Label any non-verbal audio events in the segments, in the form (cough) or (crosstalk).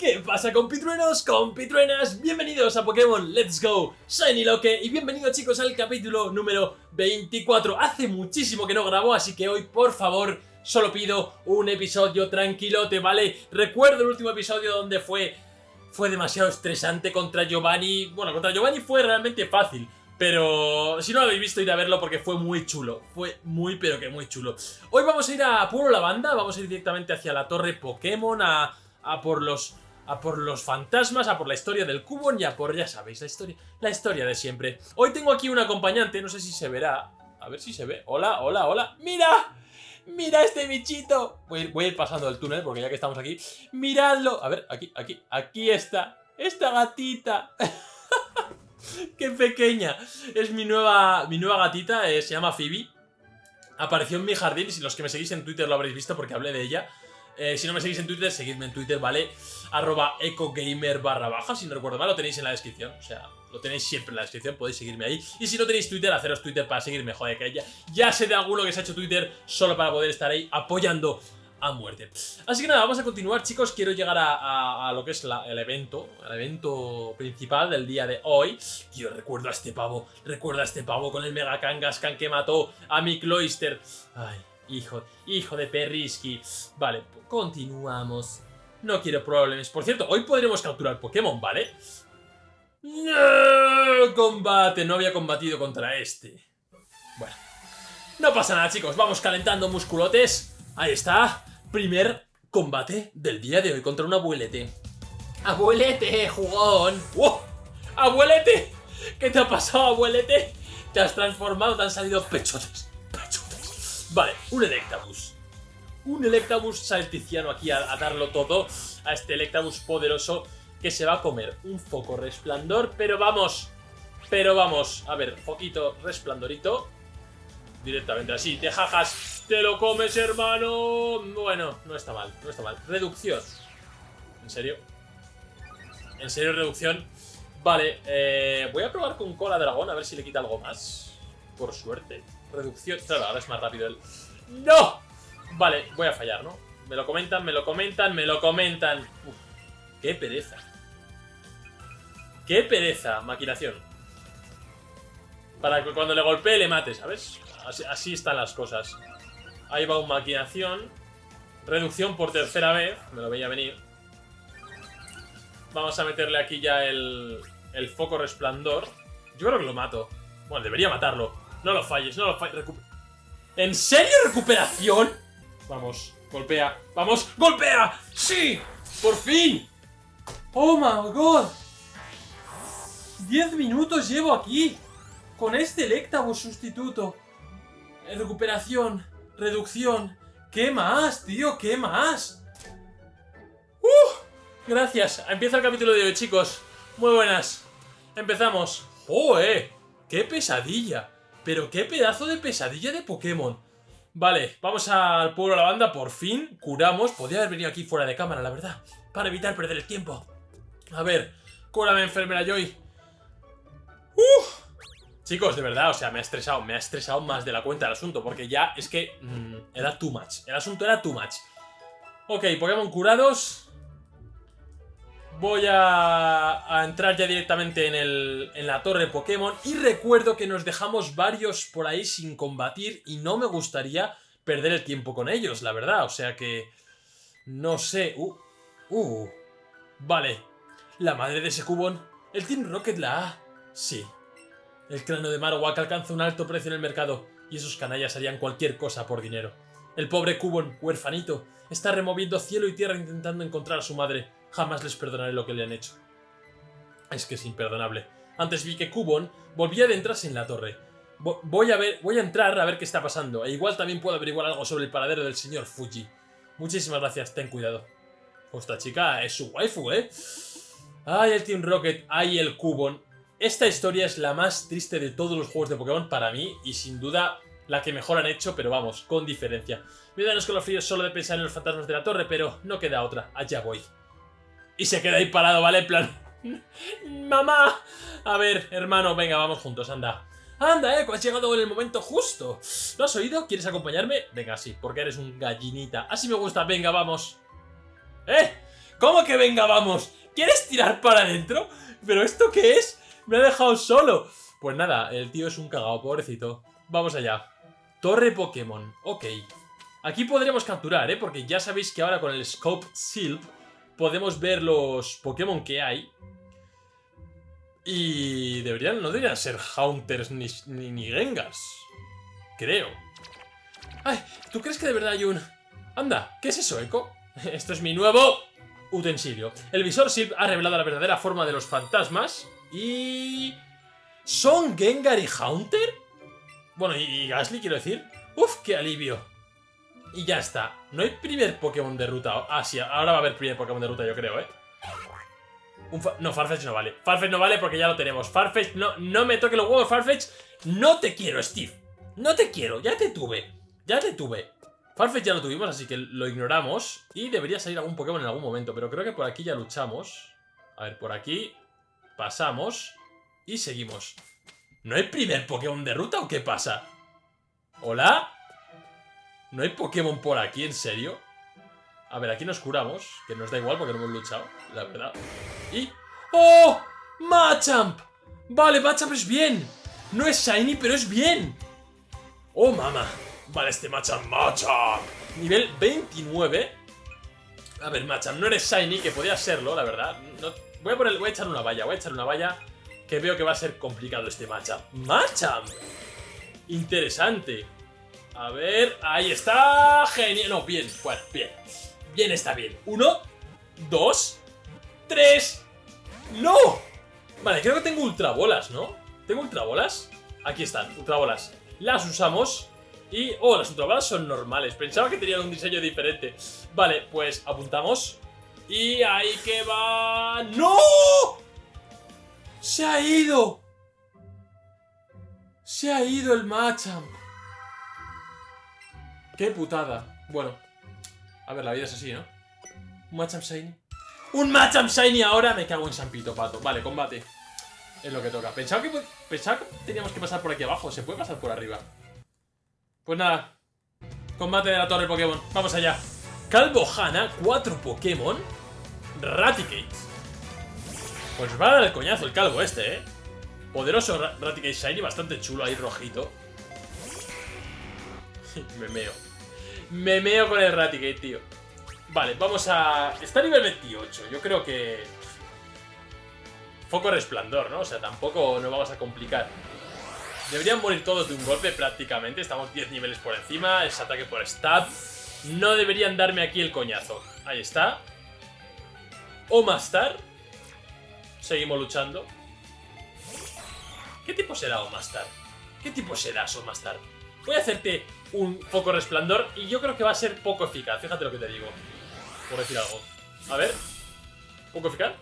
¿Qué pasa compitruenos, compitruenas? Bienvenidos a Pokémon Let's Go Shiny Loque y bienvenidos chicos al capítulo número 24 Hace muchísimo que no grabo, así que hoy por favor solo pido un episodio tranquilote, ¿vale? Recuerdo el último episodio donde fue, fue demasiado estresante contra Giovanni Bueno, contra Giovanni fue realmente fácil pero si no lo habéis visto, id a verlo porque fue muy chulo. Fue muy, pero que muy chulo. Hoy vamos a ir a Puro Lavanda, vamos a ir directamente hacia la torre Pokémon, a, a por los a por los fantasmas, a por la historia del cubo y a por, ya sabéis, la historia, la historia de siempre. Hoy tengo aquí un acompañante, no sé si se verá. A ver si se ve. Hola, hola, hola. ¡Mira! ¡Mira este bichito! Voy, voy a ir pasando el túnel porque ya que estamos aquí. ¡Miradlo! A ver, aquí, aquí, aquí está. Esta gatita. (laughs) ¡Qué pequeña! Es mi nueva, mi nueva gatita, eh, se llama Phoebe. Apareció en mi jardín y si los que me seguís en Twitter lo habréis visto porque hablé de ella. Eh, si no me seguís en Twitter, seguidme en Twitter, ¿vale? Arroba ecogamer barra baja, si no recuerdo mal, lo tenéis en la descripción. O sea, lo tenéis siempre en la descripción, podéis seguirme ahí. Y si no tenéis Twitter, haceros Twitter para seguirme, joder, que ya, ya sé de alguno que se ha hecho Twitter solo para poder estar ahí apoyando a muerte. Así que nada, vamos a continuar, chicos. Quiero llegar a, lo que es el evento, el evento principal del día de hoy. Yo recuerdo a este pavo, recuerdo a este pavo con el Mega Kangaskhan que mató a mi Cloyster. Ay, Hijo, hijo de Perrisky. Vale, continuamos. No quiero problemas. Por cierto, hoy podremos capturar Pokémon, ¿vale? ¡No! Combate, no había combatido contra este. Bueno. No pasa nada, chicos. Vamos calentando musculotes. Ahí está. Primer combate del día de hoy contra un abuelete. ¡Abuelete, jugón! ¡Wow! ¡Abuelete! ¿Qué te ha pasado, abuelete? Te has transformado, te han salido pechotes. Vale, un Electabuzz. Un Electabuzz salticiano aquí a, darlo todo a este Electabuzz poderoso que se va a comer un foco resplandor, pero vamos, pero vamos, a ver, foquito resplandorito, directamente así, te jajas, te lo comes hermano, bueno, no está mal, no está mal, reducción, ¿en serio? ¿En serio reducción? Vale, eh, voy a probar con cola dragón a ver si le quita algo más, por suerte. Reducción. Claro, ahora es más rápido el... ¡No! Vale, voy a fallar, ¿no? Me lo comentan, me lo comentan, me lo comentan. Qué pereza. Qué pereza, maquinación. Para que cuando le golpee le mate, ¿sabes? Así, están las cosas. Ahí va un maquinación. Reducción por tercera vez. Me lo veía venir. Vamos a meterle aquí ya el, el foco resplandor. Yo creo que lo mato. Bueno, debería matarlo. No lo falles, no lo falles. ¿En serio recuperación? Vamos, golpea. ¡Vamos! ¡Golpea! ¡Sí! ¡Por fin! ¡Oh, my God! ¡Diez minutos llevo aquí! Con este Electabuzz sustituto. Eh, recuperación. Reducción. ¿Qué más, tío? ¿Qué más? ¡Uh! Gracias. Empieza el capítulo de hoy, chicos. Muy buenas. Empezamos. ¡Oh, eh! ¡Qué pesadilla! Pero qué pedazo de pesadilla de Pokémon. Vale, vamos al pueblo de la banda, por fin, curamos. Podría haber venido aquí fuera de cámara, la verdad, para evitar perder el tiempo. A ver, cúrame, enfermera Joy. ¡Uf! Chicos, de verdad, o sea, me ha estresado, me ha estresado más de la cuenta el asunto, porque ya es que mm, era too much. El asunto era too much. Ok, Pokémon curados. Voy a, entrar ya directamente en, el, en la torre Pokémon y recuerdo que nos dejamos varios por ahí sin combatir y no me gustaría perder el tiempo con ellos, la verdad. O sea que... No sé... Uh, uh. Vale. La madre de ese cubón. ¿El Team Rocket la A? Sí. El cráneo de Marowak alcanza un alto precio en el mercado y esos canallas harían cualquier cosa por dinero. El pobre Cubon, huerfanito, está removiendo cielo y tierra intentando encontrar a su madre. Jamás les perdonaré lo que le han hecho. Es que es imperdonable. Antes vi que Cubon volvía a adentrarse en la torre. Voy a ver, voy a entrar a ver qué está pasando. E igual también puedo averiguar algo sobre el paradero del señor Fuji. Muchísimas gracias, ten cuidado. Esta chica es su waifu, ¿eh? Ay, el Team Rocket, ay, el Cubon. Esta historia es la más triste de todos los juegos de Pokémon para mí y sin duda la que mejor han hecho, pero vamos, con diferencia. Me dan fríos solo de pensar en los fantasmas de la torre, pero no queda otra, allá voy. Y se queda ahí parado, ¿vale? En plan... (laughs) ¡Mamá! A ver, hermano, venga, vamos juntos, anda. Anda, eh, has llegado en el momento justo. ¿Lo has oído? ¿Quieres acompañarme? Venga, sí, porque eres un gallinita. Así me gusta, venga, vamos. ¡Eh! ¿Cómo que venga, vamos? ¿Quieres tirar para adentro? ¿Pero esto qué es? Me ha dejado solo. Pues nada, el tío es un cagao, pobrecito. Vamos allá. Torre Pokémon. Ok. Aquí podremos capturar, ¿eh? Porque ya sabéis que ahora con el Scope Silp podemos ver los Pokémon que hay. Y deberían, no deberían ser Haunters ni, ni, Gengars. Creo. Ay, ¿tú crees que de verdad hay un...? Anda, ¿qué es eso, Echo? (laughs) Esto es mi nuevo utensilio. El visor Silp ha revelado la verdadera forma de los fantasmas y... ¿Son Gengar y Haunter? Bueno, y Gasly quiero decir. Uf, qué alivio. Y ya está. No hay primer Pokémon de ruta. Ah, sí, ahora va a haber primer Pokémon de ruta, yo creo, ¿eh? no, Farfetch no vale. Farfetch no vale porque ya lo tenemos. Farfetch, no, no me toque los huevos, Farfetch. No te quiero, Steve. No te quiero, ya te tuve. Ya te tuve. Farfetch ya lo tuvimos, así que lo ignoramos. Y debería salir algún Pokémon en algún momento. Pero creo que por aquí ya luchamos. A ver, por aquí pasamos y seguimos. ¿No hay primer Pokémon de ruta o qué pasa? ¿Hola? ¿No hay Pokémon por aquí, en serio? A ver, aquí nos curamos, que nos da igual porque no hemos luchado, la verdad. Y... ¡Oh! ¡Machamp! Vale, Machamp es bien. No es Shiny, pero es bien. ¡Oh, mama! Vale, este Machamp, Machamp. Nivel 29. A ver, Machamp, no eres Shiny, que podía serlo, la verdad. No, Voy a, poner, voy a echar una valla, voy a echar una valla que veo que va a ser complicado este matchup. ¡Matchup! Interesante. A ver, ahí está. Genial. No, bien, bien. Bien está bien. Uno, dos, tres. ¡No! Vale, creo que tengo ultrabolas, ¿no? ¿Tengo ultrabolas? Aquí están, ultrabolas. Las usamos y... Oh, las ultrabolas son normales. Pensaba que tenían un diseño diferente. Vale, pues apuntamos. Y ahí que va... ¡No! ¡Se ha ido! ¡Se ha ido el Machamp! ¡Qué putada! Bueno. A ver, la vida es así, ¿no? Un Machamp Shiny. ¡Un Machamp Shiny ahora! Me cago en San Pito, pato. Vale, combate. Es lo que toca. Pensaba que, pensaba que teníamos que pasar por aquí abajo. ¿Se puede pasar por arriba? Pues nada. Combate de la torre Pokémon. Vamos allá. Calvo Hana, cuatro Pokémon. Raticate. Pues va a dar el coñazo el calvo este, ¿eh? Poderoso Raticate Shiny, bastante chulo ahí rojito. (laughs) Me meo. Me meo con el Raticate, tío. Vale, vamos a... Está nivel 28, yo creo que... Foco resplandor, ¿no? O sea, tampoco nos vamos a complicar. Deberían morir todos de un golpe prácticamente. Estamos 10 niveles por encima. Es ataque por stab. No deberían darme aquí el coñazo. Ahí está. Omastar. Seguimos luchando. ¿Qué tipo será Omastar? ¿Qué tipo serás Omastar? Voy a hacerte un foco resplandor y yo creo que va a ser poco eficaz. Fíjate lo que te digo. Por decir algo. A ver. ¿Poco eficaz?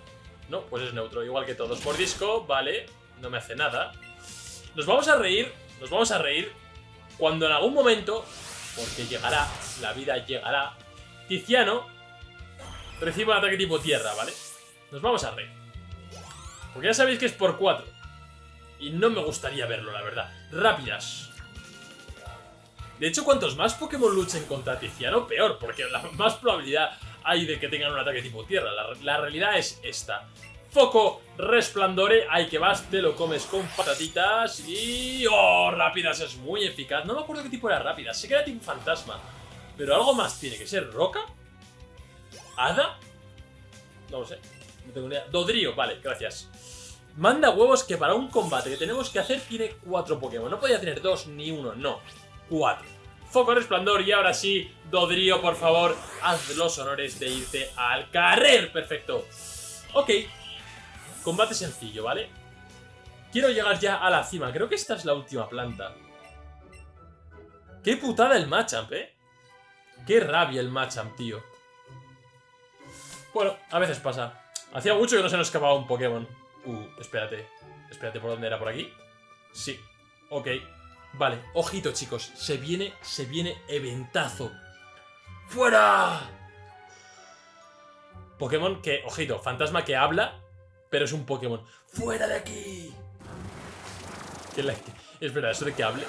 No, pues es neutro. Igual que todos. Por disco, vale. No me hace nada. Nos vamos a reír. Nos vamos a reír cuando en algún momento, porque llegará, la vida llegará, Tiziano recibo un ataque tipo tierra, ¿vale? Nos vamos a reír. Porque ya sabéis que es por 4. Y no me gustaría verlo, la verdad. Rápidas. De hecho, cuantos más Pokémon luchen contra Tiziano, peor, porque la (laughs) más probabilidad hay de que tengan un ataque tipo tierra. La, realidad es esta. Foco, resplandore, hay que vas, te lo comes con patatitas y... ¡Oh! Rápidas es muy eficaz. No me acuerdo qué tipo era rápida, sé que era tipo fantasma. Pero algo más tiene que ser roca ¿Hada? No lo sé. No tengo ni idea. Dodrío, vale, gracias. Manda huevos que para un combate que tenemos que hacer tiene cuatro Pokémon. No podía tener dos ni uno, no. Cuatro. Foco resplandor y ahora sí, Dodrío, por favor, haz los honores de irte al carrer. Perfecto. Ok. Combate sencillo, ¿vale? Quiero llegar ya a la cima. Creo que esta es la última planta. Qué putada el Machamp, ¿eh? Qué rabia el Machamp, tío. Bueno, a veces pasa. Hacía mucho que no se nos escapaba un Pokémon. Uh, espérate. Espérate, ¿por dónde era? ¿Por aquí? Sí. Ok. Vale, ojito, chicos. Se viene, se viene eventazo. ¡Fuera! Pokémon que, ojito, fantasma que habla, pero es un Pokémon. ¡Fuera de aquí! ¿Qué la... Espera, ¿eso de que hable?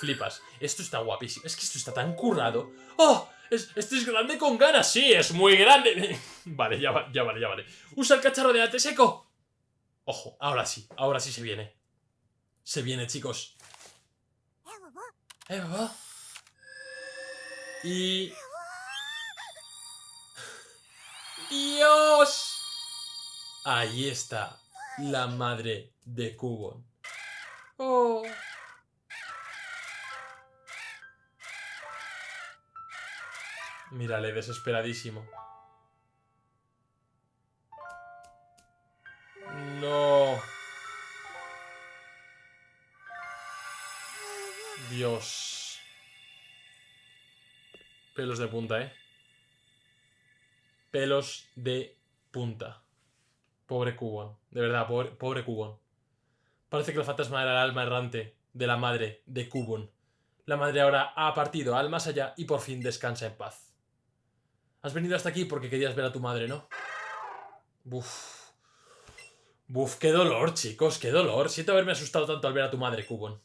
Flipas. Esto está guapísimo. Es que esto está tan currado. ¡Oh! Es, es grande con ganas, sí, es muy grande. (laughs) vale, ya, va- ya vale, ya vale. Usa el cacharro de ate seco. Ojo, ahora sí, ahora sí se viene. Se viene, chicos. Y... ¡Dios! Ahí está, la madre de Cubon. Oh. Mírale, desesperadísimo. Punta, ¿eh? Pelos de punta. Pobre Cubon. De verdad, pobre, pobre. Parece que el fantasma era el alma errante de la madre de Cubon. La madre ahora ha partido al más allá y por fin descansa en paz. Has venido hasta aquí porque querías ver a tu madre, ¿no? Buf. Buf, qué dolor, chicos, qué dolor. Siento haberme asustado tanto al ver a tu madre, Cubon.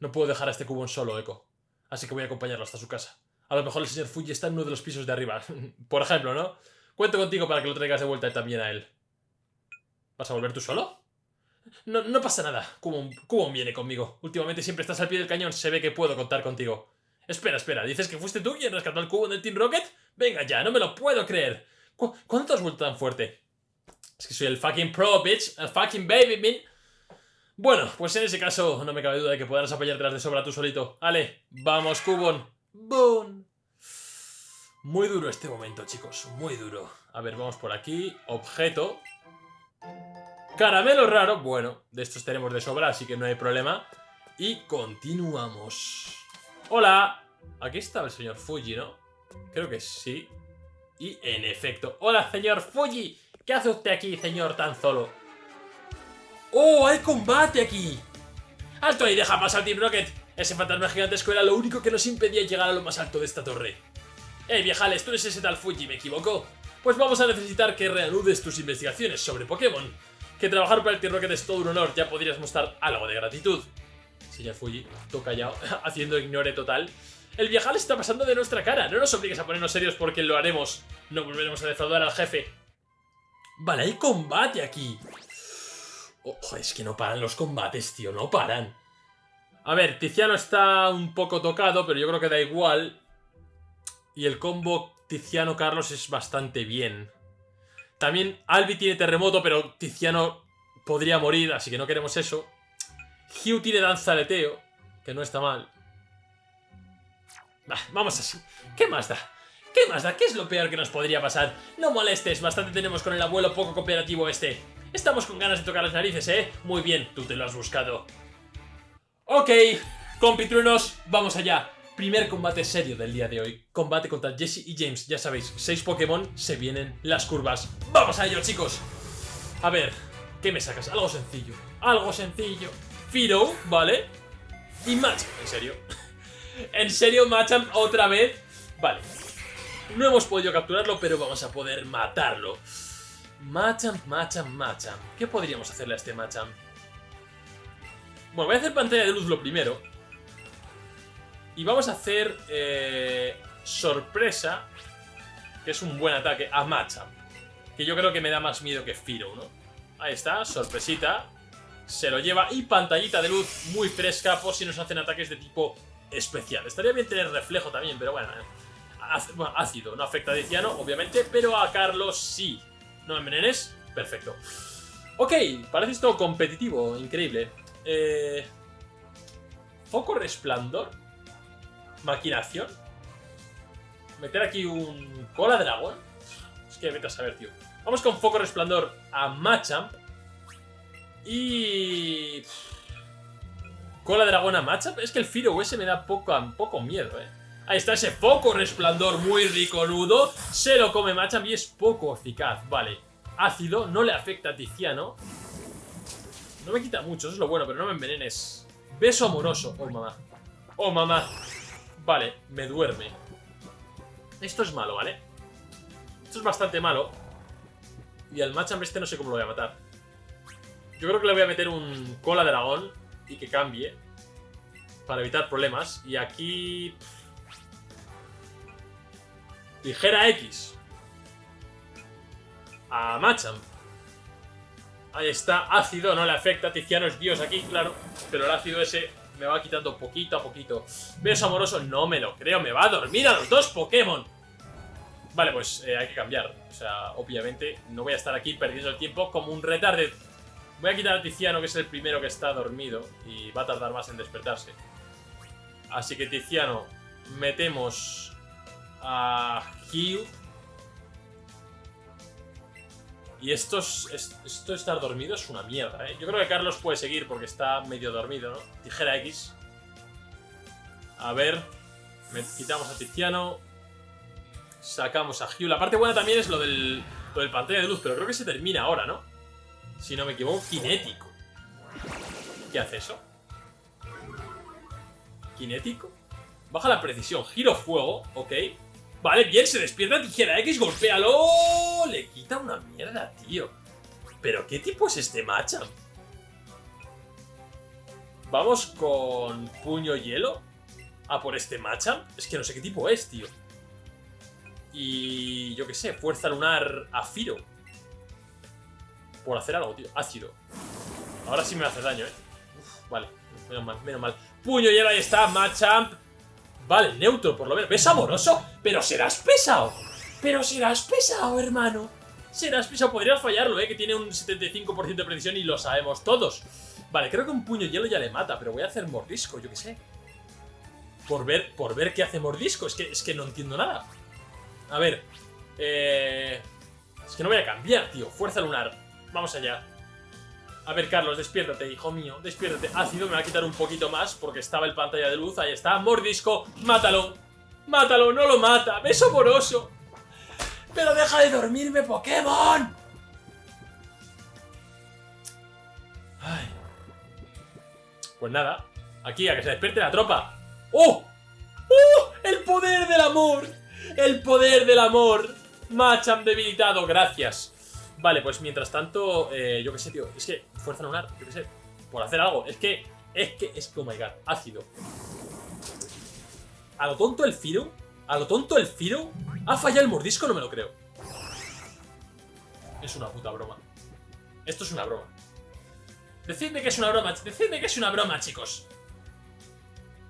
No puedo dejar a este Cubon solo, Echo. Así que voy a acompañarlo hasta su casa. A lo mejor el señor Fuji está en uno de los pisos de arriba. (laughs) Por ejemplo, ¿no? Cuento contigo para que lo traigas de vuelta también a él. ¿Vas a volver tú solo? No, no pasa nada. Cubon viene conmigo. Últimamente siempre estás al pie del cañón. Se ve que puedo contar contigo. Espera, espera. ¿Dices que fuiste tú quien rescató al Cubon del Team Rocket? Venga ya, no me lo puedo creer. ¿Cu- ¿Cuándo te has vuelto tan fuerte? Es que soy el fucking pro, bitch. El fucking baby, man. Bueno, pues en ese caso no me cabe duda de que podrás apoyártelas de sobra tú solito. Ale, vamos, Cubon. Boom. Muy duro este momento, chicos. Muy duro. A ver, vamos por aquí. Objeto. Caramelo raro. Bueno, de estos tenemos de sobra, así que no hay problema. Y continuamos. Hola. Aquí estaba el señor Fuji, ¿no? Creo que sí. Y en efecto. Hola, señor Fuji. ¿Qué hace usted aquí, señor tan solo? ¡Oh, hay combate aquí! ¡Alto ahí, deja pasar Team Rocket! Ese fantasma gigantesco era lo único que nos impedía llegar a lo más alto de esta torre. ¡Eh, viejales! Tú eres ese tal Fuji, ¿me equivoco? Pues vamos a necesitar que reanudes tus investigaciones sobre Pokémon. Que trabajar para el Team Rocket es todo un honor, ya podrías mostrar algo de gratitud. Señor Fuji, tú callado, (laughs) haciendo ignore total. El viajal está pasando de nuestra cara, no nos obligues a ponernos serios porque lo haremos. No volveremos a defraudar al jefe. Vale, hay combate aquí. Ojo, es que no paran los combates, tío, no paran. A ver, Tiziano está un poco tocado, pero yo creo que da igual. Y el combo Tiziano-Carlos es bastante bien. También Albi tiene terremoto, pero Tiziano podría morir, así que no queremos eso. Hugh tiene danza aleteo, que no está mal. Bah, vamos así. ¿Qué más da? ¿Qué más da? ¿Qué es lo peor que nos podría pasar? No molestes, bastante tenemos con el abuelo poco cooperativo este. Estamos con ganas de tocar las narices, ¿eh? Muy bien, tú te lo has buscado. Ok, compitruenos, vamos allá. Primer combate serio del día de hoy. Combate contra Jesse y James. Ya sabéis, seis Pokémon, se vienen las curvas. ¡Vamos a ello, chicos! A ver, ¿qué me sacas? Algo sencillo. Algo sencillo. Firo, ¿vale? Y Machamp, en serio. (laughs) en serio, Machamp, otra vez. Vale. No hemos podido capturarlo, pero vamos a poder matarlo. Machamp, Machamp, Machamp. ¿Qué podríamos hacerle a este Machamp? Bueno, voy a hacer pantalla de luz lo primero. Y vamos a hacer eh, sorpresa, que es un buen ataque, a Machamp. Que yo creo que me da más miedo que Firo, ¿no? Ahí está, sorpresita. Se lo lleva y pantallita de luz muy fresca por si nos hacen ataques de tipo especial. Estaría bien tener reflejo también, pero bueno. eh. Bueno, ácido, no afecta a Diciano, obviamente, pero a Carlos sí. ¿No me envenenes? Perfecto. Ok, parece esto competitivo, increíble. Eh, Foco resplandor. Maquinación. Meter aquí un cola dragón. Es que vete a saber, tío. Vamos con foco resplandor a Machamp. Y... Cola dragón a Machamp. Es que el Firo ese me da poco, poco miedo, eh. Ahí está ese foco resplandor muy rico nudo. Se lo come Machamp y es poco eficaz. Vale. Ácido, no le afecta a Tiziano. No me quita mucho, eso es lo bueno, pero no me envenenes. Beso amoroso. Oh, mamá. Oh, mamá. Vale, me duerme. Esto es malo, ¿vale? Esto es bastante malo. Y al Machamp este no sé cómo lo voy a matar. Yo creo que le voy a meter un cola dragón y que cambie. Para evitar problemas. Y aquí... Tijera X. A Machamp. Ahí está, ácido, no le afecta, Tiziano es Dios aquí, claro, pero el ácido ese me va quitando poquito a poquito. Beso amoroso, no me lo creo, me va a dormir a los dos Pokémon. Vale, pues eh, hay que cambiar, o sea, obviamente no voy a estar aquí perdiendo el tiempo como un retarde. Voy a quitar a Tiziano, que es el primero que está dormido, y va a tardar más en despertarse. Así que Tiziano, metemos a Hugh y esto, esto estar dormido es una mierda, ¿eh? Yo creo que Carlos puede seguir porque está medio dormido, ¿no? Tijera X. A ver. quitamos a Tiziano. Sacamos a Hugh. La parte buena también es lo del, lo del pantalla de luz, pero creo que se termina ahora, ¿no? Si no me equivoco, cinético. ¿Qué hace eso? ¿Cinético? Baja la precisión, giro fuego, ok. Vale, bien, se despierta tijera X, golpéalo. Le quita una mierda, tío. ¿Pero qué tipo es este Machamp? Vamos con puño hielo a por este Machamp. Es que no sé qué tipo es, tío. Y yo qué sé, fuerza lunar a Firo. Por hacer algo, tío. Ácido. Ahora sí me hace daño, eh. vale, menos mal, menos mal. Puño hielo, ahí está, Machamp. Vale, neutro por lo menos. ¿Ves amoroso? Pero serás pesado. Pero serás pesado, hermano. Serás pesado. Podrías fallarlo, ¿eh? Que tiene un 75% de precisión y lo sabemos todos. Vale, creo que un puño hielo ya le mata, pero voy a hacer mordisco, yo qué sé. Por ver, por ver qué hace mordisco. Es que, es que no entiendo nada. A ver. Eh... Es que no voy a cambiar, tío. Fuerza lunar. Vamos allá. A ver, Carlos, despiértate, hijo mío, despiértate. Ácido me va a quitar un poquito más porque estaba el pantalla de luz. Ahí está, mordisco, mátalo. Mátalo, no lo mata. Beso poroso. Pero deja de dormirme, Pokémon. Pues nada, aquí a que se despierte la tropa. ¡Oh! ¡Oh! ¡El poder del amor! ¡El poder del amor! Machan debilitado, gracias. Vale, pues mientras tanto, eh, yo qué sé, tío. Es que, fuerza lunar, yo qué sé. Por hacer algo. Es que, es que, es que, oh my god, ácido. A lo tonto el Firo, a lo tonto el Firo, ha fallado el mordisco, no me lo creo. Es una puta broma. Esto es una broma. Decidme que es una broma, decidme que es una broma, chicos.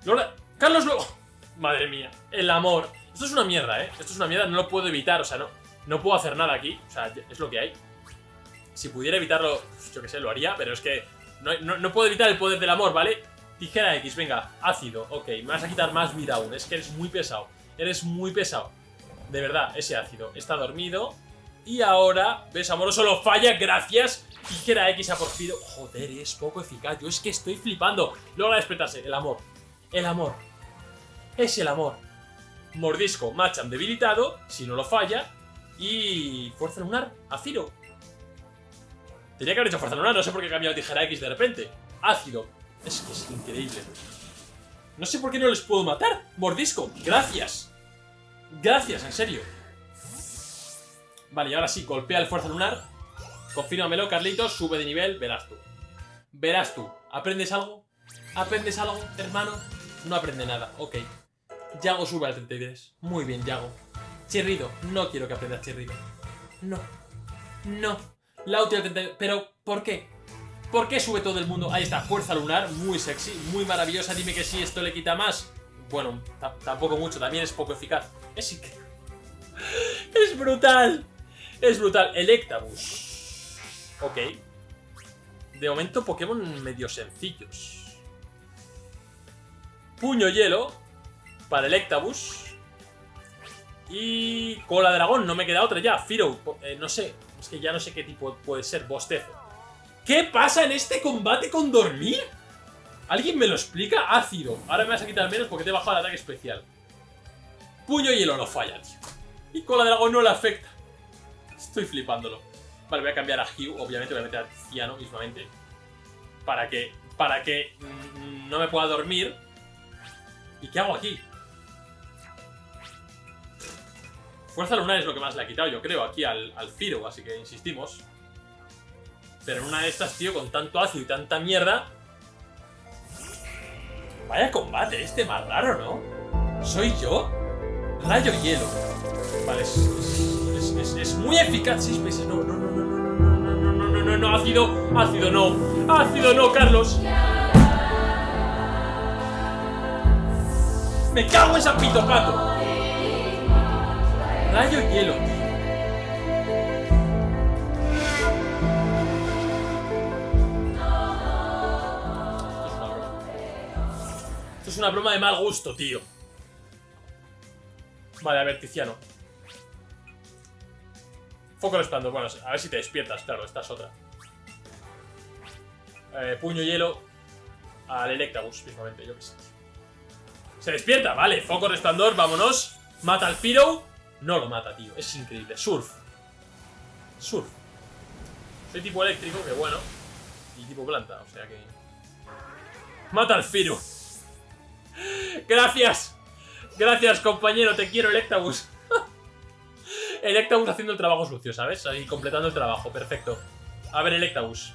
Lola, Carlos luego. (laughs) Madre mía, el amor. Esto es una mierda, ¿eh? Esto es una mierda, no lo puedo evitar, o sea, no. No puedo hacer nada aquí, o sea, es lo que hay. Si pudiera evitarlo, yo que sé, lo haría, pero es que no, puedo evitar el poder del amor, ¿vale? Tijera X, venga, ácido, ok, me vas a quitar más vida aún, es que eres muy pesado, eres muy pesado. De verdad, ese ácido, está dormido. Y ahora, ves, amoroso lo falla, gracias. Tijera X ha por Joder, es poco eficaz, yo es que estoy flipando. Logra despertarse, el amor, el amor, es el amor. Mordisco, Machamp debilitado, si no lo falla, y fuerza lunar a Ciro. Tenía que haber hecho fuerza lunar, no sé por qué he cambiado tijera X de repente. Ácido. Es que es increíble. No sé por qué no les puedo matar. Mordisco. Gracias. Gracias, en serio. Vale, y ahora sí, golpea el fuerza lunar. Confírmamelo, Carlitos. Sube de nivel, verás tú. Verás tú. ¿Aprendes algo? ¿Aprendes algo, hermano? No aprende nada, ok. Yago sube al 33. Muy bien, Yago. Chirrido. No quiero que aprendas chirrido. No. No. La última Pero, ¿por qué? ¿Por qué sube todo el mundo? Ahí está, fuerza lunar, muy sexy, muy maravillosa. Dime que si esto le quita más. Bueno, tampoco mucho, también es poco eficaz. Es (laughs) Es brutal. Es brutal. Electabuzz. Ok. De momento, Pokémon medio sencillos. Puño hielo. Para Electabuzz. Y cola dragón, no me queda otra ya. Firo, eh, no sé. Es que ya no sé qué tipo puede ser. Bostezo. ¿Qué pasa en este combate con dormir? ¿Alguien me lo explica? Ácido. Ahora me vas a quitar menos porque te he bajado el ataque especial. Puño hielo no falla, tío. Y cola dragón no le afecta. Estoy flipándolo. Vale, voy a cambiar a Hugh. Obviamente voy a meter a Tiziano mismamente. Para que... Para que mm, no me pueda dormir. ¿Y qué hago aquí? Fuerza lunar es lo que más le ha quitado, yo creo, aquí al, al Firo, así que insistimos. Pero en una de estas, tío, con tanto ácido y tanta mierda... Vaya combate este más raro, ¿no? ¿Soy yo? Rayo hielo. Vale, es, es, es, es muy eficaz. Seis. No, no, no, no, no, no, no, no, no, no, no, no, ácido, ácido no. Ácido no, Carlos. Me cago en San Pito Pato. Rayo hielo, tío. Esto es una broma. De mal gusto, tío. Vale, a ver, Tiziano. Foco resplandor. Bueno, a ver si te despiertas, claro, esta es otra. Eh, puño hielo al Electabuzz, mismamente, yo qué sé. Se despierta, vale, foco resplandor, vámonos. Mata al Piro. No lo mata, tío, es increíble. Surf. Surf. Soy tipo eléctrico, que bueno. Y tipo planta, o sea que... Mata al Firo. Gracias. Gracias, compañero, te quiero, Electabuzz. (laughs) Electabuzz haciendo el trabajo sucio, ¿sabes? Ahí completando el trabajo, perfecto. A ver, Electabuzz.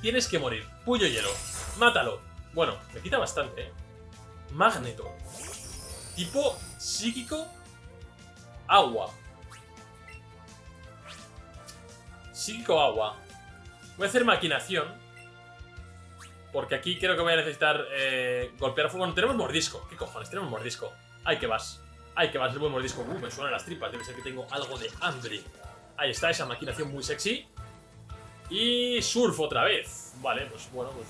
Tienes que morir. Puño hielo. Mátalo. Bueno, me quita bastante, ¿eh? Magneto. Tipo psíquico. Agua. Psíquico agua. Voy a hacer maquinación. Porque aquí creo que voy a necesitar eh, golpear fuego. Bueno, tenemos mordisco. ¿Qué cojones? Tenemos mordisco. Ay, que vas. Ay, que vas. El buen mordisco. Uh, me suenan las tripas. Debe ser que tengo algo de hambre. Ahí está, esa maquinación muy sexy. Y surf otra vez. Vale, pues bueno, pues...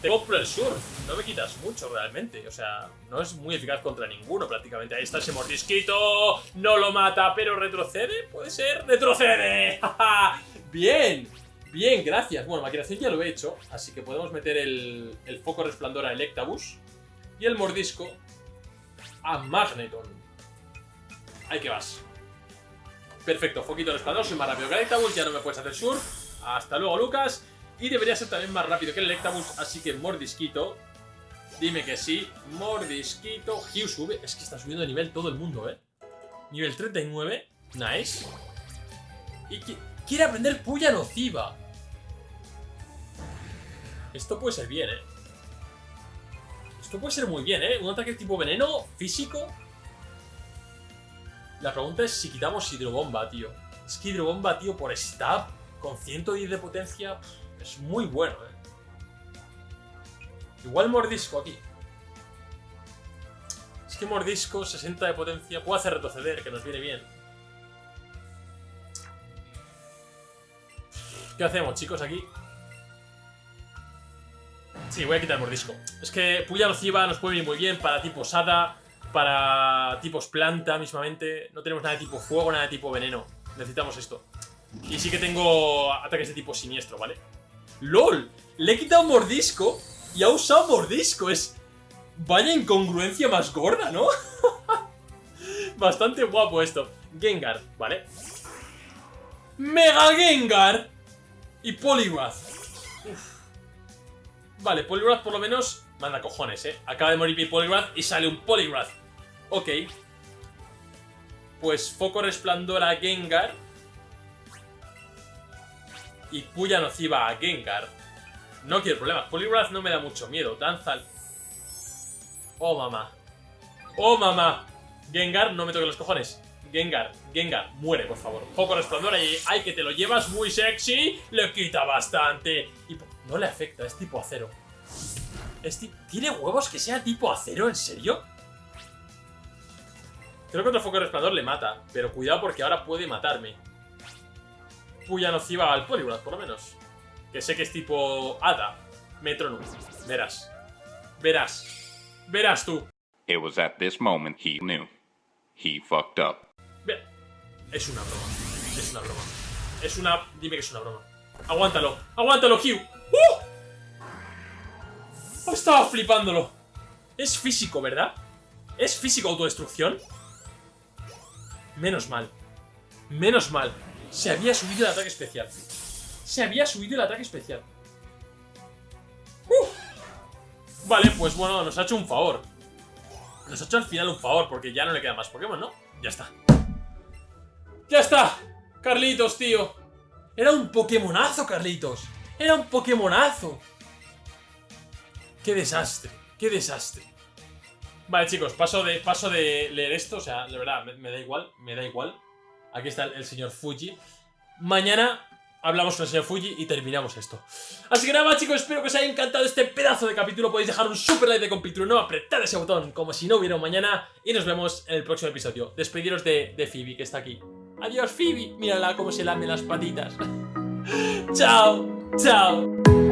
Te compro el surf. No me quitas mucho realmente. O sea, no es muy eficaz contra ninguno prácticamente. Ahí está ese mordisquito. No lo mata, pero retrocede. ¿Puede ser? ¡Retrocede! (laughs) ¡Bien! Bien, gracias. Bueno, maquinación ya lo he hecho. Así que podemos meter el, el foco resplandor a Electabuzz. Y el mordisco a Magneton. Ahí que vas. Perfecto, foquito resplandor, soy más rápido que el Electabuzz, ya no me puedes hacer surf. Hasta luego, Lucas. Y debería ser también más rápido que el Electabuzz, así que mordisquito. Dime que sí. Mordisquito. Hugh sube. Es que está subiendo de nivel todo el mundo, ¿eh? Nivel 39. Nice. Y qui- quiere aprender puya nociva. Esto puede ser bien, ¿eh? Esto puede ser muy bien, ¿eh? Un ataque tipo veneno, físico. La pregunta es si quitamos hidrobomba, tío. Es que hidrobomba, tío, por stab, con 110 de potencia, es muy bueno, ¿eh? Igual mordisco aquí. Es que mordisco, 60 de potencia, puede hacer retroceder, que nos viene bien. ¿Qué hacemos, chicos, aquí? Sí, voy a quitar mordisco. Es que Puya Nociva nos puede venir muy bien para tipos Hada, para tipos planta mismamente. No tenemos nada de tipo fuego, nada de tipo veneno. Necesitamos esto. Y sí que tengo ataques de tipo siniestro, ¿vale? ¡LOL! Le he quitado mordisco y ha usado mordisco. Es... Vaya incongruencia más gorda, ¿no? (laughs) Bastante guapo esto. Gengar, ¿vale? ¡Mega Gengar! Y Poliwrath. Vale, Poliwrath por lo menos... Manda cojones, ¿eh? Acaba de morir mi y sale un Poliwrath. Ok. Pues Foco Resplandor a Gengar. Y Puya Nociva a Gengar. No quiero problemas. Poliwrath no me da mucho miedo. Danza al... Oh, mamá. Oh, mamá. Gengar, no me toque los cojones. Gengar, Gengar, muere, por favor. Foco resplandor ahí. Ay, que te lo llevas muy sexy. Le quita bastante. Y no le afecta, es tipo acero. ¿Tiene huevos que sea tipo acero? ¿En serio? Creo que otro foco resplandor le mata. Pero cuidado porque ahora puede matarme. Puya nociva al Poliwrath, por lo menos. Que sé que es tipo Hada. Metronum. Verás. Verás. Verás tú. It was at this moment he knew. He fucked up. Es una broma. Es una broma. Es una... Dime que es una broma. Aguántalo. Aguántalo, Hugh. ¡Uh! Estaba flipándolo. Es físico, ¿verdad? ¿Es físico autodestrucción? Menos mal. Menos mal. Se había subido el ataque especial. Se había subido el ataque especial. Vale, pues bueno, nos ha hecho un favor. Nos ha hecho al final un favor, porque ya no le queda más Pokémon, ¿no? Ya está. ¡Ya está! Carlitos, tío. Era un Pokémonazo, Carlitos. Era un Pokémonazo. ¡Qué desastre! ¡Qué desastre! Vale, chicos, paso de, paso de leer esto. O sea, de verdad, me da igual, me da igual. Aquí está el, señor Fuji. Mañana hablamos con el señor Fuji y terminamos esto. Así que nada más, chicos, espero que os haya encantado este pedazo de capítulo. Podéis dejar un super like de capítulo, no apretad ese botón como si no hubiera un mañana. Y nos vemos en el próximo episodio. Despediros de, de Phoebe, que está aquí. Adiós, Phoebe. Mírala cómo se lame las patitas. (laughs) chao, chao.